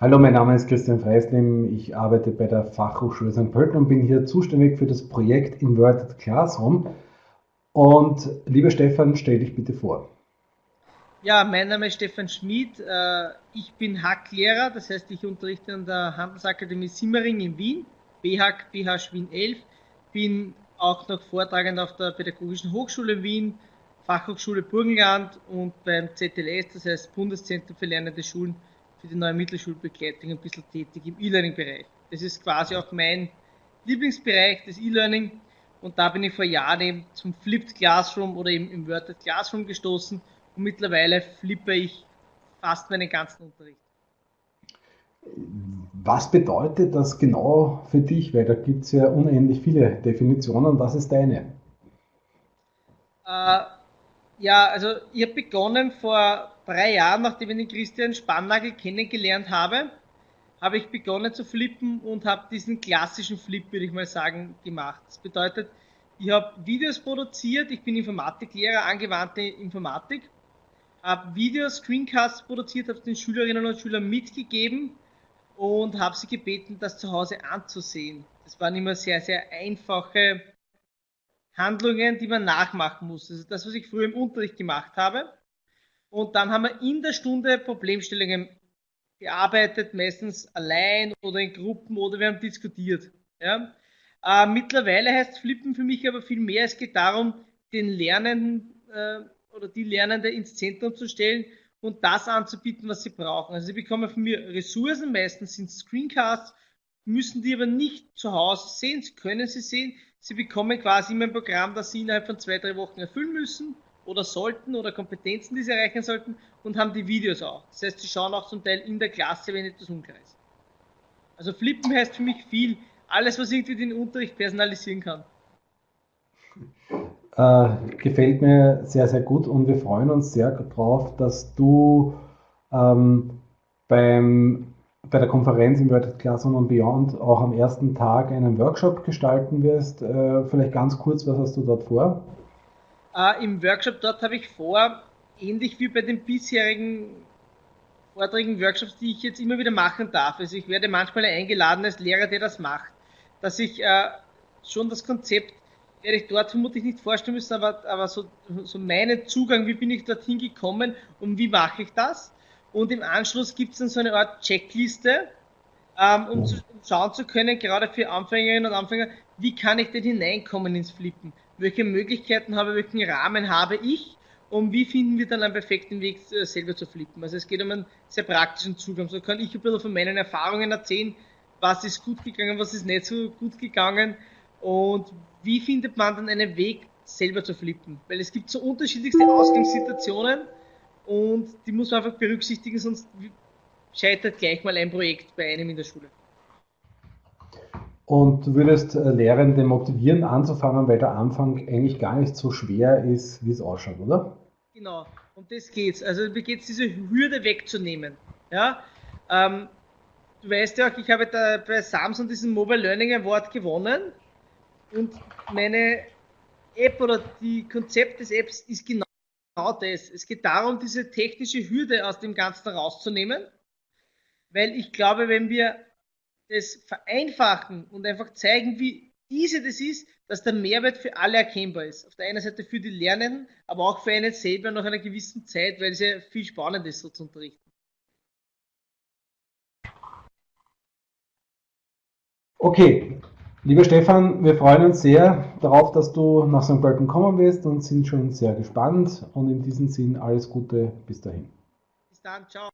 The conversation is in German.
Hallo, mein Name ist Christian Freislim. Ich arbeite bei der Fachhochschule St. Pölten und bin hier zuständig für das Projekt Inverted Classroom. Und lieber Stefan, stell dich bitte vor. Ja, mein Name ist Stefan Schmid. Äh, ich bin Hacklehrer, das heißt, ich unterrichte an der Handelsakademie Simmering in Wien, BHAC, BH Wien 11. Bin auch noch Vortragend auf der Pädagogischen Hochschule Wien, Fachhochschule Burgenland und beim ZLS, das heißt Bundeszentrum für lernende Schulen für die neue Mittelschulbegleitung ein bisschen tätig im E-Learning-Bereich. Das ist quasi auch mein Lieblingsbereich, das E-Learning. Und da bin ich vor Jahren eben zum Flipped Classroom oder eben im Worded Classroom gestoßen und mittlerweile flippe ich fast meinen ganzen Unterricht. Was bedeutet das genau für dich? Weil da gibt es ja unendlich viele Definitionen. Was ist deine? Äh, ja, also ich habe begonnen vor drei Jahren, nachdem ich den Christian Spannagel kennengelernt habe, habe ich begonnen zu flippen und habe diesen klassischen Flip, würde ich mal sagen, gemacht. Das bedeutet, ich habe Videos produziert, ich bin Informatiklehrer, angewandte Informatik, habe Videos, Screencasts produziert, habe den Schülerinnen und Schülern mitgegeben und habe sie gebeten, das zu Hause anzusehen. Das waren immer sehr, sehr einfache Handlungen, die man nachmachen muss. Also das, was ich früher im Unterricht gemacht habe. Und dann haben wir in der Stunde Problemstellungen bearbeitet, meistens allein oder in Gruppen oder wir haben diskutiert. Ja. Äh, mittlerweile heißt Flippen für mich aber viel mehr. Es geht darum, den Lernenden äh, oder die Lernende ins Zentrum zu stellen und das anzubieten, was sie brauchen. Also sie bekommen von mir Ressourcen, meistens sind Screencasts, müssen die aber nicht zu Hause sehen, sie können sie sehen, Sie bekommen quasi immer ein Programm, das Sie innerhalb von zwei, drei Wochen erfüllen müssen oder sollten oder Kompetenzen, die Sie erreichen sollten und haben die Videos auch. Das heißt, Sie schauen auch zum Teil in der Klasse, wenn etwas unklar ist. Also Flippen heißt für mich viel. Alles, was irgendwie den Unterricht personalisieren kann. Äh, gefällt mir sehr, sehr gut und wir freuen uns sehr darauf, dass du ähm, beim bei der Konferenz World Classroom and Beyond auch am ersten Tag einen Workshop gestalten wirst. Äh, vielleicht ganz kurz, was hast du dort vor? Äh, Im Workshop dort habe ich vor, ähnlich wie bei den bisherigen Vorträgen, Workshops, die ich jetzt immer wieder machen darf. Also ich werde manchmal eingeladen als Lehrer, der das macht, dass ich äh, schon das Konzept werde ich dort vermutlich nicht vorstellen müssen, aber, aber so, so meinen Zugang, wie bin ich dorthin gekommen und wie mache ich das? Und im Anschluss gibt es dann so eine Art Checkliste, ähm, um, zu, um schauen zu können, gerade für Anfängerinnen und Anfänger, wie kann ich denn hineinkommen ins Flippen? Welche Möglichkeiten habe, ich, welchen Rahmen habe ich? Und wie finden wir dann einen perfekten Weg, äh, selber zu flippen? Also es geht um einen sehr praktischen Zugang. So kann ich ein bisschen von meinen Erfahrungen erzählen, was ist gut gegangen, was ist nicht so gut gegangen und wie findet man dann einen Weg, selber zu flippen? Weil es gibt so unterschiedlichste Ausgangssituationen und die muss man einfach berücksichtigen, sonst scheitert gleich mal ein Projekt bei einem in der Schule. Und du würdest äh, Lehrende motivieren, anzufangen, weil der Anfang eigentlich gar nicht so schwer ist, wie es ausschaut, oder? Genau, um das geht's. Also mir geht's, diese Hürde wegzunehmen. Ja? Ähm, du weißt ja auch, ich habe da bei Samsung diesen Mobile Learning Award gewonnen und meine App oder die Konzept des Apps ist genau das. Es geht darum, diese technische Hürde aus dem Ganzen rauszunehmen, weil ich glaube, wenn wir das vereinfachen und einfach zeigen, wie easy das ist, dass der Mehrwert für alle erkennbar ist. Auf der einen Seite für die Lernenden, aber auch für einen selber nach einer gewissen Zeit, weil es ja viel spannend ist, so zu unterrichten. Okay, Lieber Stefan, wir freuen uns sehr darauf, dass du nach St. Pölten kommen wirst und sind schon sehr gespannt. Und in diesem Sinn alles Gute bis dahin. Bis dann, ciao.